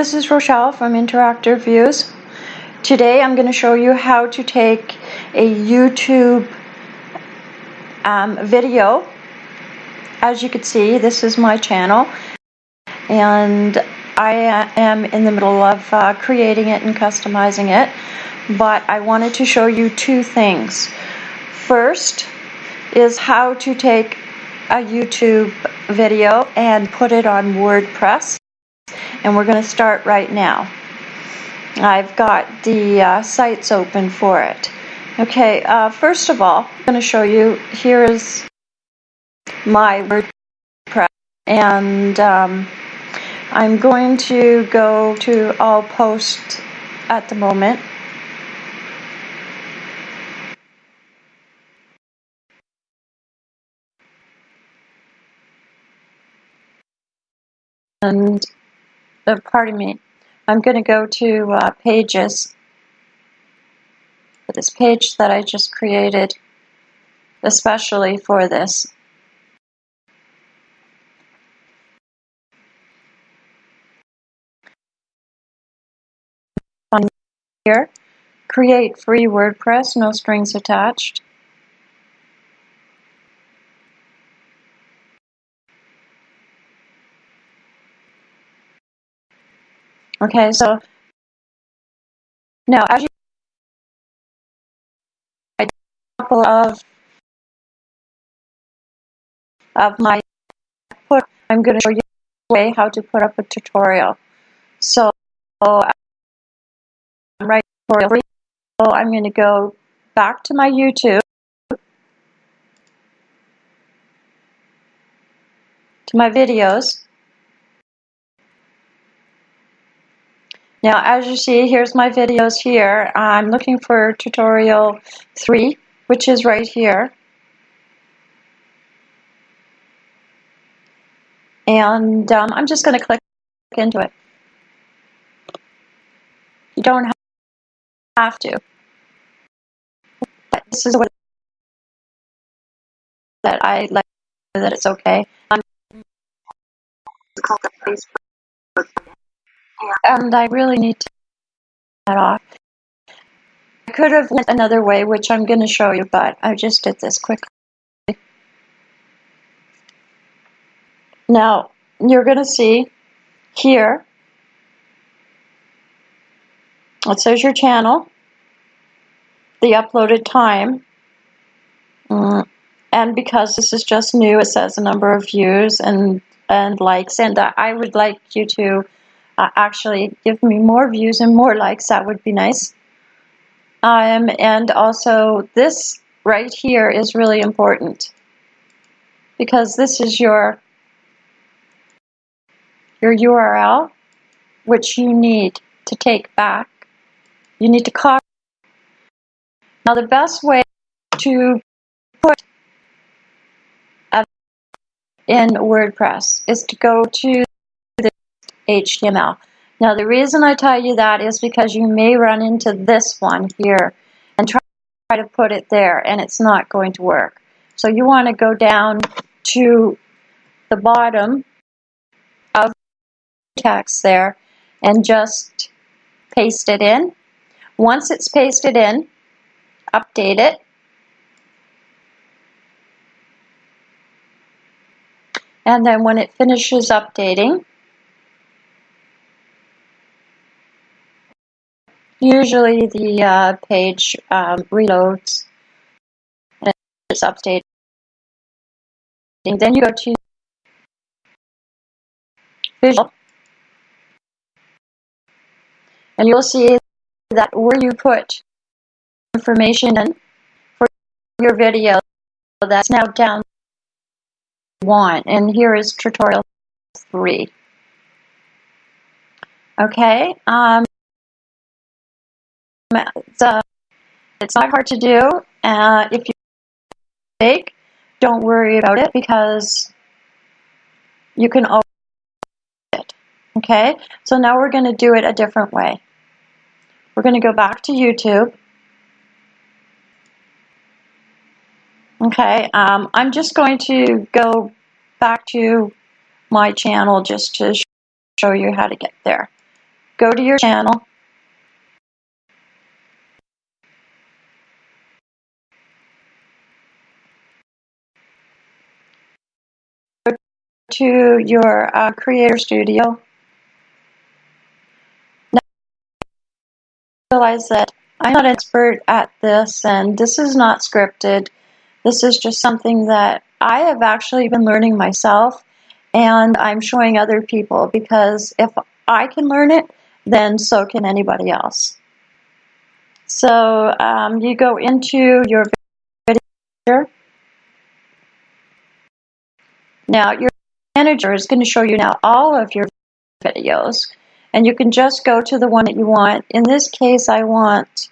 This is Rochelle from Interactive Views. Today I'm going to show you how to take a YouTube um, video. As you can see, this is my channel and I am in the middle of uh, creating it and customizing it, but I wanted to show you two things. First is how to take a YouTube video and put it on WordPress and we're going to start right now. I've got the uh, sites open for it. Okay, uh, first of all, I'm going to show you, here is my WordPress and um, I'm going to go to all posts at the moment. And uh, pardon me, I'm going to go to uh, pages this page that I just created especially for this. Here, create free WordPress, no strings attached. Okay, so now as you a couple of of my put I'm going to show you way how to put up a tutorial. So I'm right tutorial. So I'm going to go back to my YouTube to my videos Now, as you see, here's my videos here. I'm looking for tutorial 3, which is right here. And um, I'm just going to click into it. You don't have to. But this is what that I like that it's okay. Um, and I really need to that off. I could have went another way, which I'm going to show you, but I just did this quickly. Now, you're going to see here, it says your channel, the uploaded time, mm, and because this is just new, it says a number of views and, and likes, and I would like you to uh, actually give me more views and more likes, that would be nice. Um, and also this right here is really important because this is your your URL which you need to take back. You need to copy. Now the best way to put in WordPress is to go to HTML. Now the reason I tell you that is because you may run into this one here and try to put it there and it's not going to work. So you want to go down to the bottom of the text there and just paste it in. Once it's pasted in, update it. And then when it finishes updating, Usually the uh, page um, reloads and it's updating. Then you go to Visual and you'll see that where you put information in for your video that's now down one and here is tutorial three okay um, it's, uh, it's not hard to do. Uh, if you make, don't worry about it because you can always do it. Okay, so now we're going to do it a different way. We're going to go back to YouTube. Okay, um, I'm just going to go back to my channel just to show you how to get there. go to your channel. To your uh, Creator Studio. Now I realize that I'm not an expert at this and this is not scripted. This is just something that I have actually been learning myself and I'm showing other people because if I can learn it, then so can anybody else. So um, you go into your video. Now your manager is going to show you now all of your videos and you can just go to the one that you want. In this case I want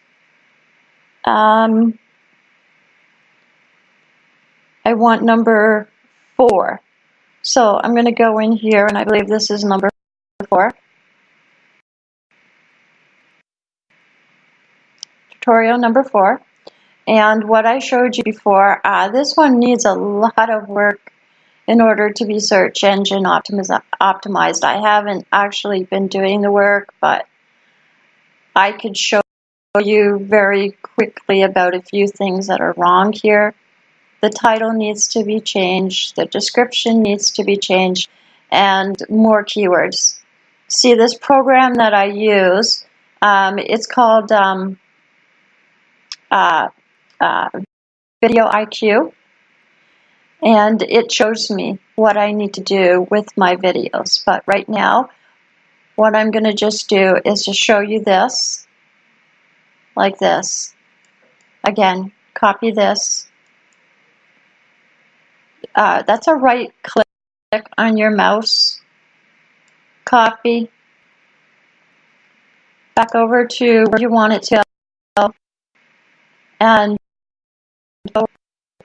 um, I want number four. So I'm going to go in here and I believe this is number four. tutorial number four. And what I showed you before, uh, this one needs a lot of work in order to be search engine optimized. I haven't actually been doing the work, but I could show you very quickly about a few things that are wrong here. The title needs to be changed, the description needs to be changed, and more keywords. See, this program that I use, um, it's called um, uh, uh, Video IQ, and it shows me what I need to do with my videos. But right now, what I'm going to just do is just show you this, like this. Again, copy this. Uh, that's a right click on your mouse. Copy. Back over to where you want it to and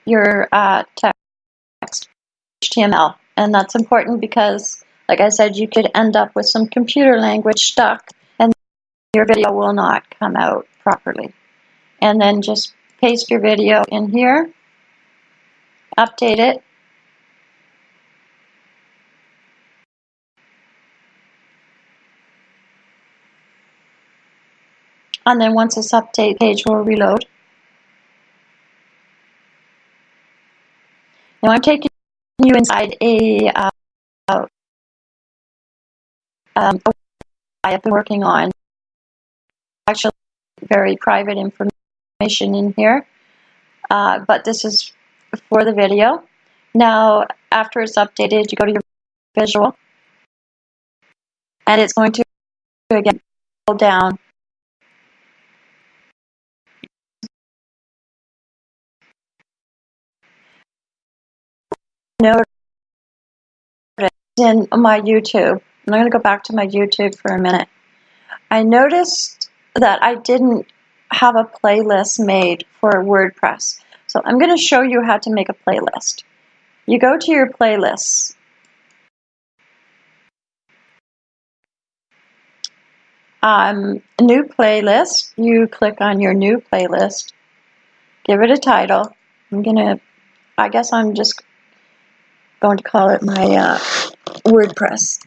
your uh, text HTML. And that's important because, like I said, you could end up with some computer language stuck and your video will not come out properly. And then just paste your video in here, update it, and then once this update page will reload, Now I'm taking you inside a uh, um, I have been working on. Actually very private information in here, uh, but this is for the video. Now, after it's updated, you go to your visual, and it's going to again pull down noticed in my YouTube, I'm going to go back to my YouTube for a minute. I noticed that I didn't have a playlist made for WordPress. So I'm going to show you how to make a playlist. You go to your playlists. Um, new playlist, you click on your new playlist, give it a title. I'm going to, I guess I'm just going to call it my uh, WordPress.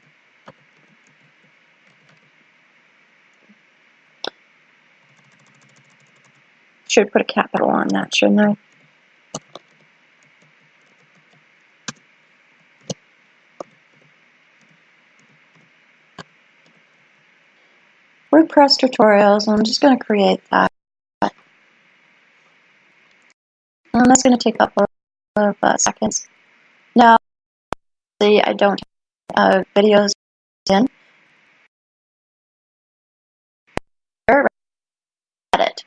Should put a capital on that, shouldn't I? WordPress tutorials, I'm just going to create that. And that's going to take up a couple of uh, seconds. Now, I don't uh, videos in. Edit.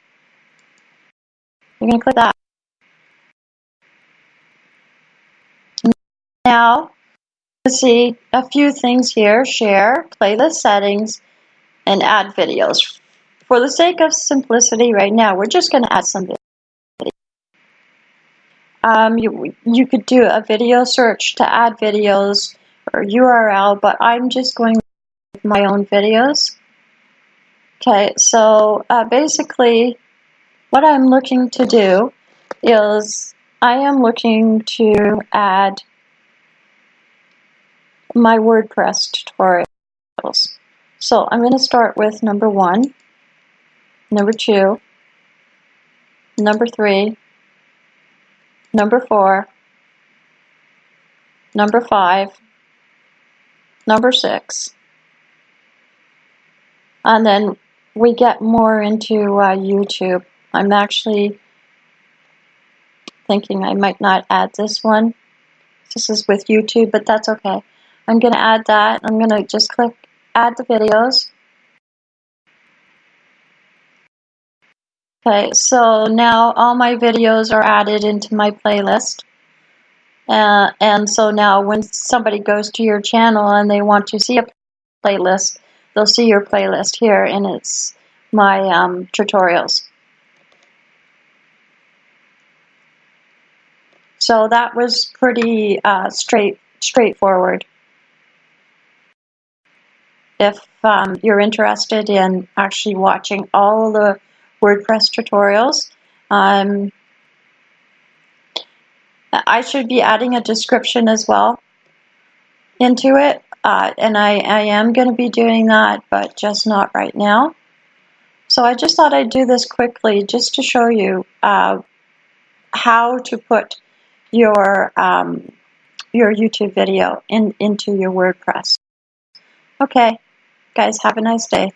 You're to click that. Now, let's see a few things here. Share, playlist settings, and add videos. For the sake of simplicity right now, we're just going to add some videos. Um, you, you could do a video search to add videos or URL, but I'm just going with my own videos. Okay, so uh, basically what I'm looking to do is I am looking to add my WordPress tutorials. So I'm going to start with number one, number two, number three, number four, number five, number six, and then we get more into uh, YouTube. I'm actually thinking I might not add this one. This is with YouTube, but that's okay. I'm going to add that. I'm going to just click add the videos. Okay, so now all my videos are added into my playlist. Uh, and so now when somebody goes to your channel and they want to see a playlist, they'll see your playlist here and it's my um, tutorials. So that was pretty uh, straight straightforward. If um, you're interested in actually watching all the WordPress tutorials, um, I should be adding a description as well into it, uh, and I, I am going to be doing that, but just not right now. So I just thought I'd do this quickly just to show you uh, how to put your um, your YouTube video in, into your WordPress. Okay, guys, have a nice day.